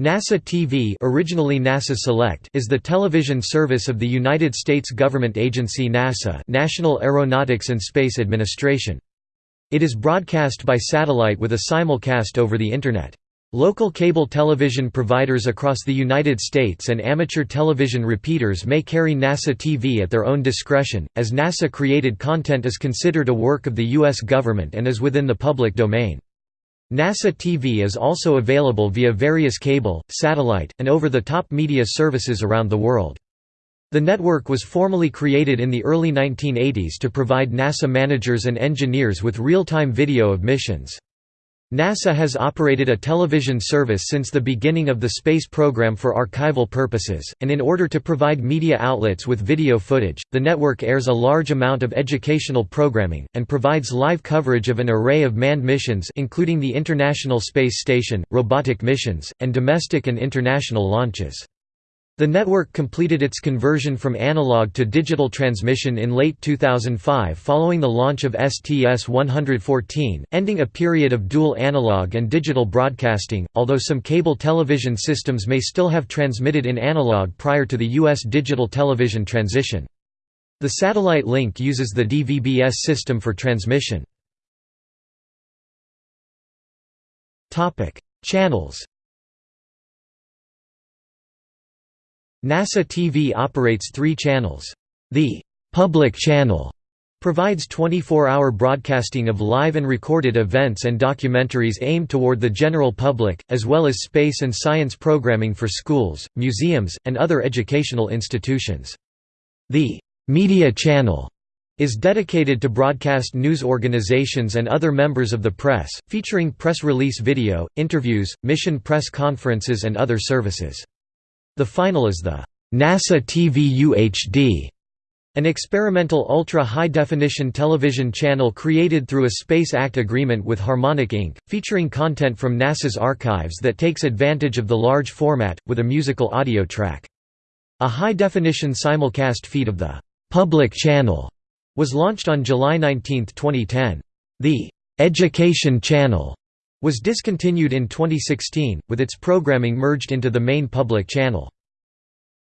NASA TV originally NASA Select is the television service of the United States government agency NASA National Aeronautics and Space Administration. It is broadcast by satellite with a simulcast over the Internet. Local cable television providers across the United States and amateur television repeaters may carry NASA TV at their own discretion, as NASA-created content is considered a work of the U.S. government and is within the public domain. NASA TV is also available via various cable, satellite, and over-the-top media services around the world. The network was formally created in the early 1980s to provide NASA managers and engineers with real-time video of missions. NASA has operated a television service since the beginning of the space program for archival purposes, and in order to provide media outlets with video footage, the network airs a large amount of educational programming, and provides live coverage of an array of manned missions including the International Space Station, robotic missions, and domestic and international launches. The network completed its conversion from analog to digital transmission in late 2005 following the launch of STS-114, ending a period of dual analog and digital broadcasting, although some cable television systems may still have transmitted in analog prior to the U.S. digital television transition. The satellite link uses the DVB-S system for transmission. Channels NASA TV operates three channels. The «public channel» provides 24-hour broadcasting of live and recorded events and documentaries aimed toward the general public, as well as space and science programming for schools, museums, and other educational institutions. The «media channel» is dedicated to broadcast news organizations and other members of the press, featuring press release video, interviews, mission press conferences and other services. The final is the NASA TV UHD, an experimental ultra-high-definition television channel created through a Space Act agreement with Harmonic Inc., featuring content from NASA's archives that takes advantage of the large format, with a musical audio track. A high-definition simulcast feed of the «public channel» was launched on July 19, 2010. The «Education Channel» was discontinued in 2016, with its programming merged into the main public channel.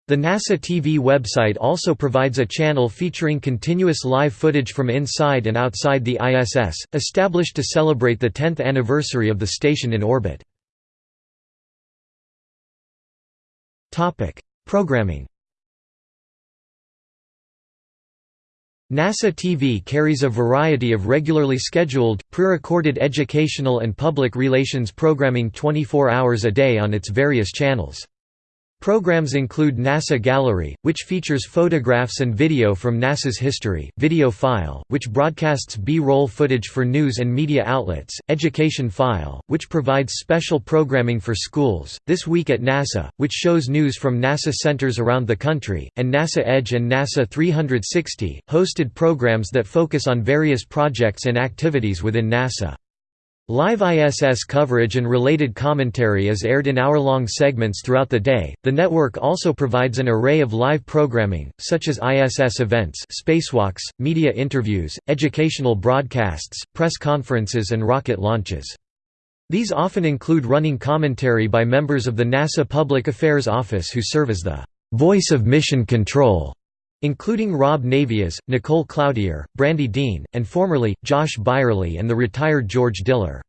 The NASA TV website also provides a channel featuring continuous live footage from inside and outside the ISS, established to celebrate the 10th anniversary of the station in orbit. Programming NASA TV carries a variety of regularly scheduled, pre-recorded educational and public relations programming 24 hours a day on its various channels. Programs include NASA Gallery, which features photographs and video from NASA's history, Video File, which broadcasts B-roll footage for news and media outlets, Education File, which provides special programming for schools, This Week at NASA, which shows news from NASA centers around the country, and NASA Edge and NASA 360, hosted programs that focus on various projects and activities within NASA. Live ISS coverage and related commentary is aired in hour-long segments throughout the day. The network also provides an array of live programming, such as ISS events, spacewalks, media interviews, educational broadcasts, press conferences and rocket launches. These often include running commentary by members of the NASA Public Affairs Office who serve as the voice of mission control including Rob Navias, Nicole Cloutier, Brandy Dean, and formerly, Josh Byerly and the retired George Diller.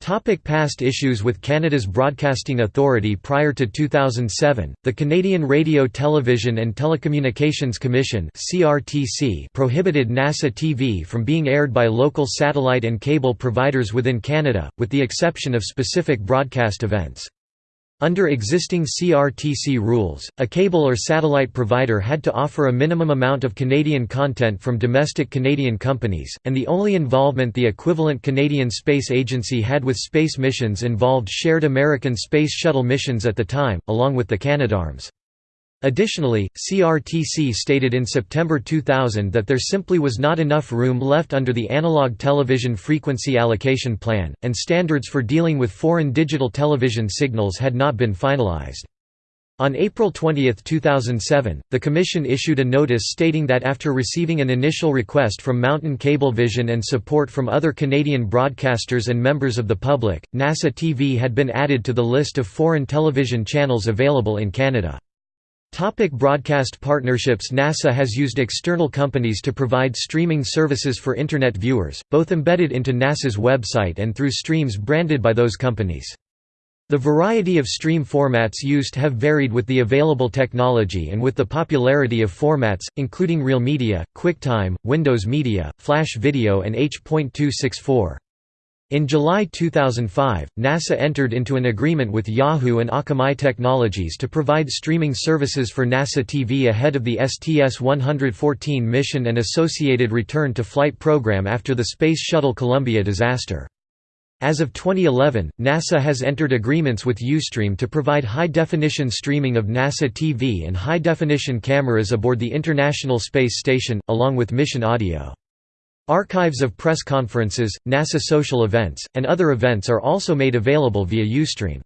Topic past issues With Canada's Broadcasting Authority Prior to 2007, the Canadian Radio Television and Telecommunications Commission prohibited NASA TV from being aired by local satellite and cable providers within Canada, with the exception of specific broadcast events. Under existing CRTC rules, a cable or satellite provider had to offer a minimum amount of Canadian content from domestic Canadian companies, and the only involvement the equivalent Canadian Space Agency had with space missions involved shared American Space Shuttle missions at the time, along with the Canadarms. Additionally, CRTC stated in September 2000 that there simply was not enough room left under the Analog Television Frequency Allocation Plan, and standards for dealing with foreign digital television signals had not been finalized. On April 20, 2007, the Commission issued a notice stating that after receiving an initial request from Mountain Cablevision and support from other Canadian broadcasters and members of the public, NASA TV had been added to the list of foreign television channels available in Canada. Topic broadcast partnerships NASA has used external companies to provide streaming services for Internet viewers, both embedded into NASA's website and through streams branded by those companies. The variety of stream formats used have varied with the available technology and with the popularity of formats, including Real Media, QuickTime, Windows Media, Flash Video and H.264. In July 2005, NASA entered into an agreement with Yahoo and Akamai Technologies to provide streaming services for NASA TV ahead of the STS-114 mission and associated return to flight program after the Space Shuttle Columbia disaster. As of 2011, NASA has entered agreements with Ustream to provide high-definition streaming of NASA TV and high-definition cameras aboard the International Space Station, along with mission audio. Archives of press conferences, NASA social events, and other events are also made available via Ustream.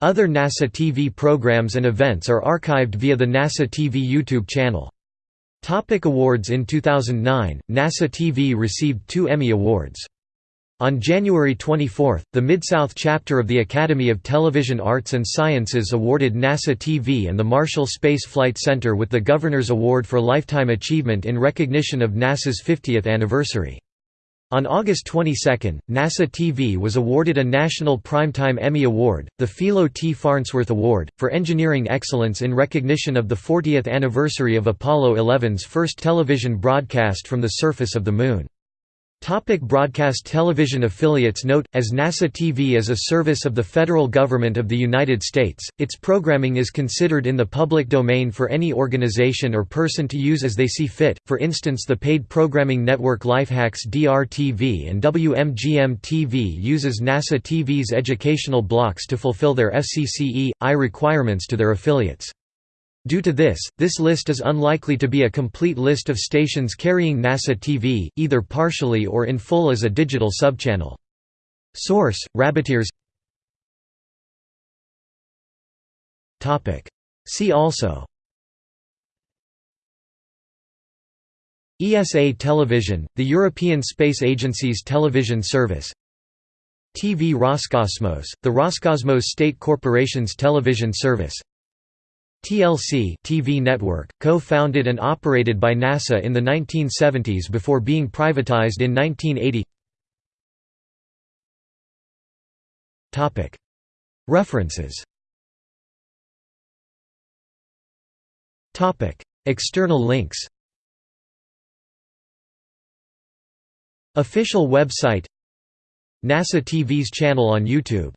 Other NASA TV programs and events are archived via the NASA TV YouTube channel. Topic awards In 2009, NASA TV received two Emmy Awards. On January 24, the Mid-South chapter of the Academy of Television Arts and Sciences awarded NASA TV and the Marshall Space Flight Center with the Governor's Award for Lifetime Achievement in recognition of NASA's 50th anniversary. On August 22, NASA TV was awarded a National Primetime Emmy Award, the Philo T. Farnsworth Award, for Engineering Excellence in recognition of the 40th anniversary of Apollo 11's first television broadcast from the surface of the Moon. Topic broadcast television affiliates Note, as NASA TV is a service of the federal government of the United States, its programming is considered in the public domain for any organization or person to use as they see fit, for instance the paid programming network Lifehacks DR-TV and WMGM-TV uses NASA TV's educational blocks to fulfill their FCCE.I requirements to their affiliates. Due to this, this list is unlikely to be a complete list of stations carrying NASA TV, either partially or in full as a digital subchannel. Source: RabbitEars. See also. ESA Television, the European Space Agency's television service. TV Roscosmos, the Roscosmos State Corporation's television service. TLC TV network, co-founded and operated by NASA in the 1970s before being privatized in 1980 References. External links. Official website. NASA TV's channel on YouTube